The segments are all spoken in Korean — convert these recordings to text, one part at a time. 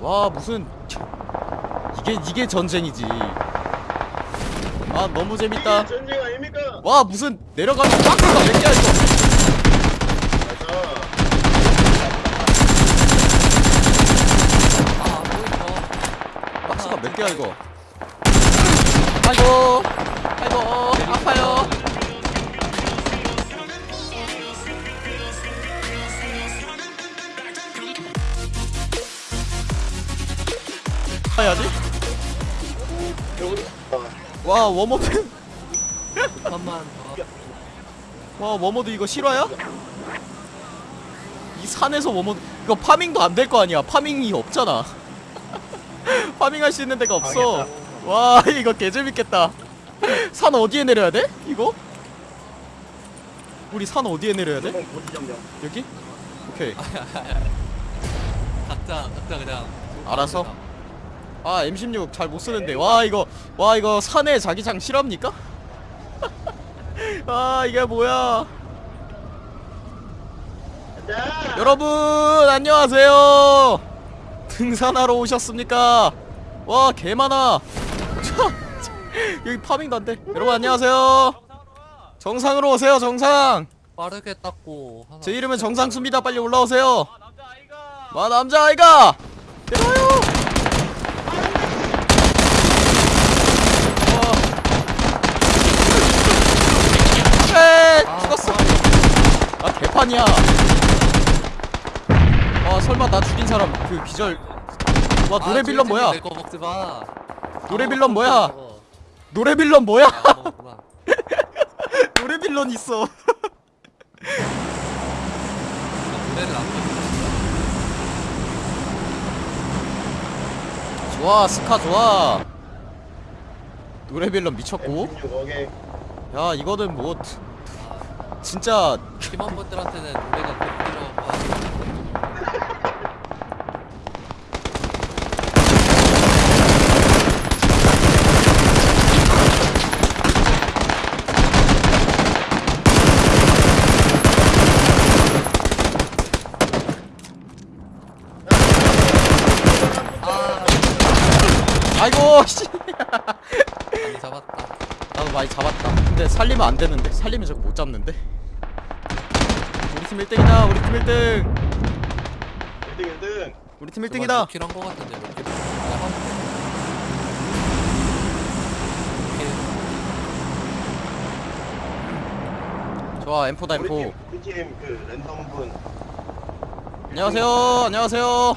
와 무슨 이게 이게 전쟁이지. 아 너무 재밌다. 전쟁 아닙니까? 와 무슨 내려가면 박스가 몇 개야 이거 박스가 몇 개야 이거? 아이고 아이고 아파요 해야지 와 war mode 잠깐만 와 war mode 이거 실화야? 이 산에서 war mode 이거 farming도 안 될 거 아니야 farming이 없잖아 farming할 수 있는 데가 없어 와 이거 개재밌겠다 산 어디에 내려야 돼? 이거? 우리 산 어디에 내려야 돼? 여기? 오케이 각자 각자 그냥 알아서? 아 M16 잘 못 쓰는데. 와 이거 와 이거 산에 자기장 실합니까? 아 이게 뭐야? 자, 여러분 안녕하세요. 등산하러 오셨습니까? 와 개많아. 여기 파밍도 안돼. 여러분 안녕하세요. 정상으로 오세요 정상. 빠르게 닦고 제 이름은 정상수입니다. 빨리 올라오세요. 와 남자아이가. 내려와요 와. 에 죽었어 아 개판이야. 아 설마 나 죽인 사람 그 기절. 와 노래 빌런 뭐야? 내거 먹지 마 노래 아, 빌런 뭐야? 노래 빌런 뭐야? 아, 먹었구나. 노래 빌런 있어. 좋아 스카 좋아. 노래 빌런 미쳤고. M16 오케이. 야 이거는 뭐 진짜 팀원분들한테는 노래가 하고 아 아이고 씨. 많이 잡았다 나도 많이 잡았다. 근데 살리면 안 되는데? 살리면 저거 못 잡는데? 우리 팀 1등이다 우리 팀 1등. 1등 1등. 우리 팀 1등이다. 킬한 거 같은데 몇 킬? 좋아 M4다 우리 M4. 팀, 우리 팀 그 랜덤 분. 안녕하세요 안녕하세요.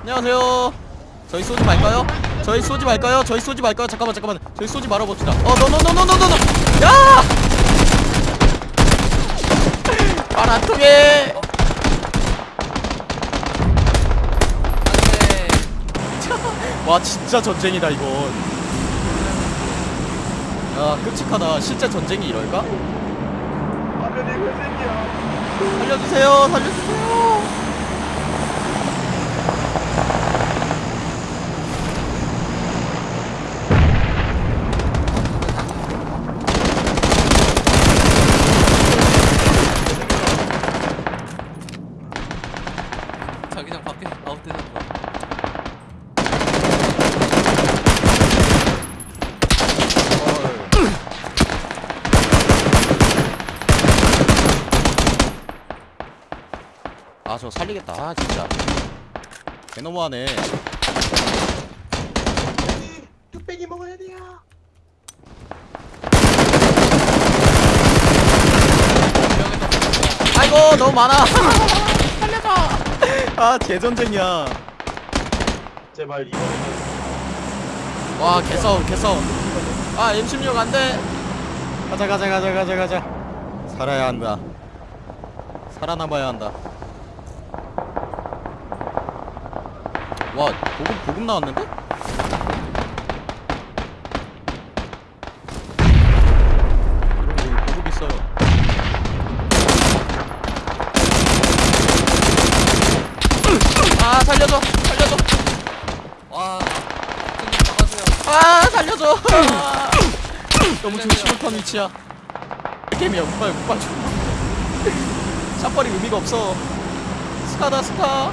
안녕하세요 저희 쏘지 말까요? 저희 쏘지 말까요? 저희 쏘지 말까요? 잠깐만 잠깐만 저희 쏘지 말아봅시다 어 노노노노노노노 야! 말안 통해 와 진짜 전쟁이다 이건 야 끔찍하다 실제 전쟁이 이럴까? 살려주세요 살려주세요 자기장 밖에 아웃되는 거 아 저 살리겠다. 아 진짜. 개너무하네. 뚝배기 먹어야 돼요. 아이고 너무 많아. 살려줘. 아 재전쟁이야. 제발 이번에는 와 개싸움 개싸움. 아 M16 안돼. 가자 가자 가자 가자 가자. 살아야 한다. 살아남아야 한다 와 보급 보급 나왔는데? 아아 너무 조심을 턴 위치야. 게임이야 못 봐요 못 봐줘 샷발이 의미가 없어. 스카다 스카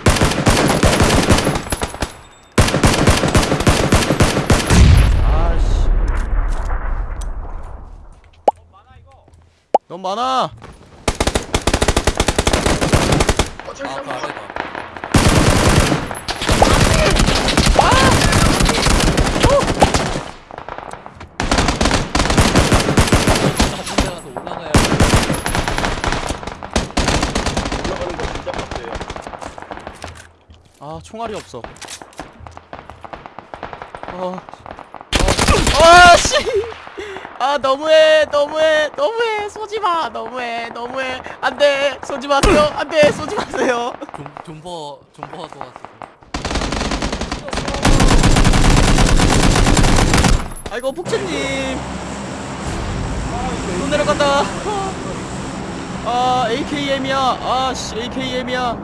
사람 많아. 어, 저기 아, 사람 많아. 아 총알이 없어 아, 아, 아 씨! 아 너무해 너무해 너무해. 쏘지마 너무해 너무해. 안돼 쏘지 마세요. 안돼 쏘지 마세요. 존버 존버가 도왔어. 아이고 폭채님. 또 내려간다. 아 AKM이야. 아씨 AKM이야.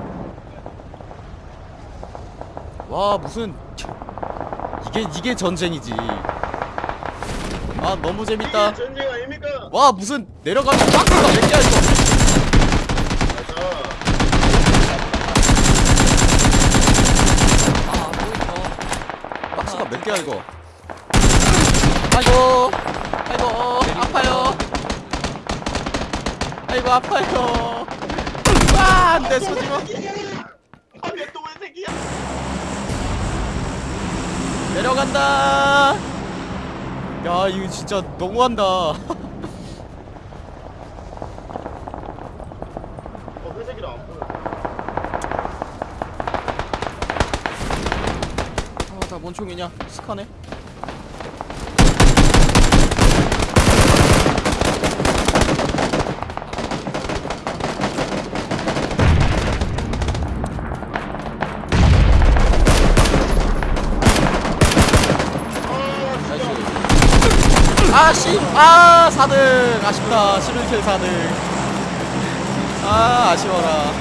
와 무슨 이게 이게 전쟁이지. 아 너무 재밌다. 전쟁 아닙니까? 와 무슨 내려가면 아, 뭐 박스가 몇 개야 이거. 박스가 몇 개야 이거? 아이고. 아이고 아파요. 아이고 아파요. 아 안돼 소지마 아몇동안 새끼야. 내려간다. 야 이거 진짜 너무한다. 어, 회색이라 안 보여. 아나 뭔총이냐? 스카네? 아, 씨! 아, 4등! 아쉽다. 11킬 4등. 아, 아쉬워라.